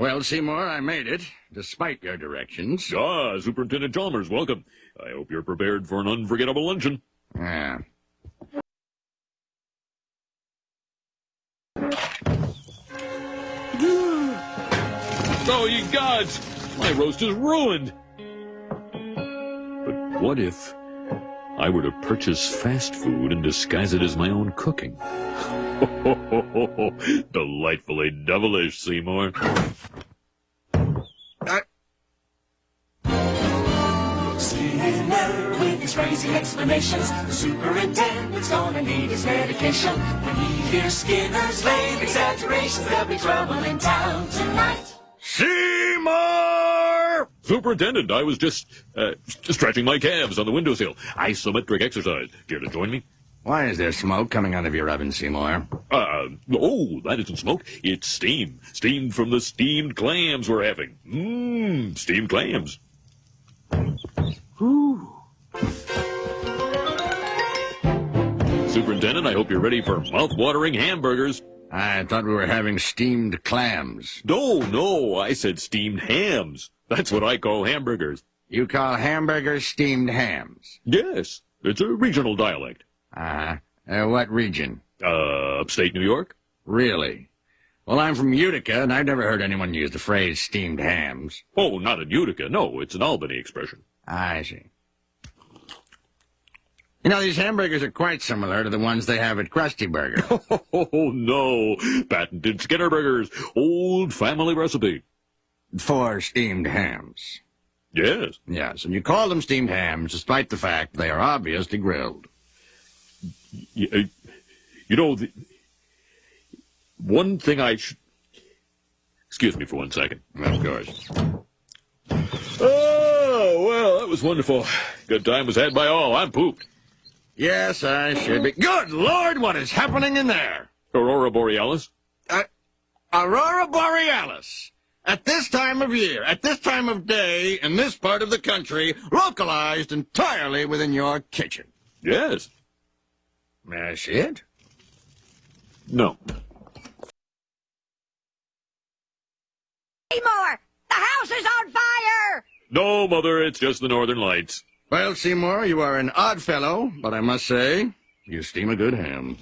Well, Seymour, I made it, despite your directions. Ah, Superintendent Chalmers, welcome. I hope you're prepared for an unforgettable luncheon. Yeah. Oh, ye gods! My roast is ruined! But what if I were to purchase fast food and disguise it as my own cooking? Delightfully devilish, Seymour. I, Skinner with his crazy explanations. The superintendent's gonna need his medication. When he hears Skinner's lame exaggerations, there'll be trouble in town tonight. Seymour! Superintendent, I was just, uh, stretching my calves on the windowsill. Isometric exercise. Care to join me? Why is there smoke coming out of your oven, Seymour? Uh, oh, that isn't smoke. It's steam. Steam from the steamed clams we're having. Mmm, steamed clams. Superintendent, I hope you're ready for mouth-watering hamburgers. I thought we were having steamed clams. No, no, I said steamed hams. That's what I call hamburgers. You call hamburgers steamed hams? Yes, it's a regional dialect. Uh-huh. Uh, what region? Uh, upstate New York? Really? Well, I'm from Utica, and I've never heard anyone use the phrase steamed hams. Oh, not in Utica. No, it's an Albany expression. I see. You know, these hamburgers are quite similar to the ones they have at Krusty Burger. Oh, no. Patented Skinner Burgers. Old family recipe. For steamed hams. Yes. Yes, and you call them steamed hams despite the fact they are obviously grilled. Y- uh, You know, the, one thing I should... Excuse me for one second. Of course. Oh, well, that was wonderful. Good time was had by all. I'm pooped. Yes, I should be. Good Lord, what is happening in there? Aurora Borealis? Uh, Aurora Borealis. At this time of year, at this time of day, in this part of the country, localized entirely within your kitchen. Yes. That's it? No. Seymour! The house is on fire! No, Mother, it's just the Northern Lights. Well, Seymour, you are an odd fellow, but I must say, you steam a good ham.